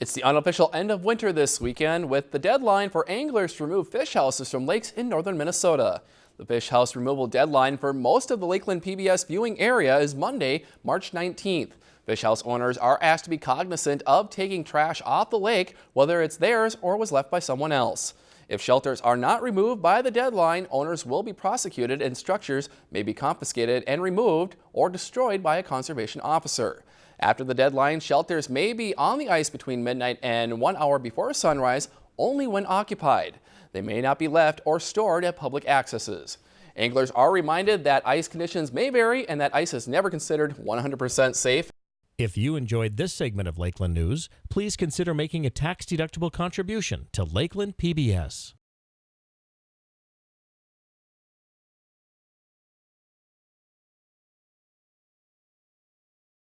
It's the unofficial end of winter this weekend with the deadline for anglers to remove fish houses from lakes in northern Minnesota. The fish house removal deadline for most of the Lakeland PBS viewing area is Monday, March 19th. Fish house owners are asked to be cognizant of taking trash off the lake, whether it's theirs or was left by someone else. If shelters are not removed by the deadline, owners will be prosecuted and structures may be confiscated and removed or destroyed by a conservation officer. After the deadline, shelters may be on the ice between midnight and one hour before sunrise only when occupied. They may not be left or stored at public accesses. Anglers are reminded that ice conditions may vary and that ice is never considered 100% safe. If you enjoyed this segment of Lakeland News, please consider making a tax-deductible contribution to Lakeland PBS.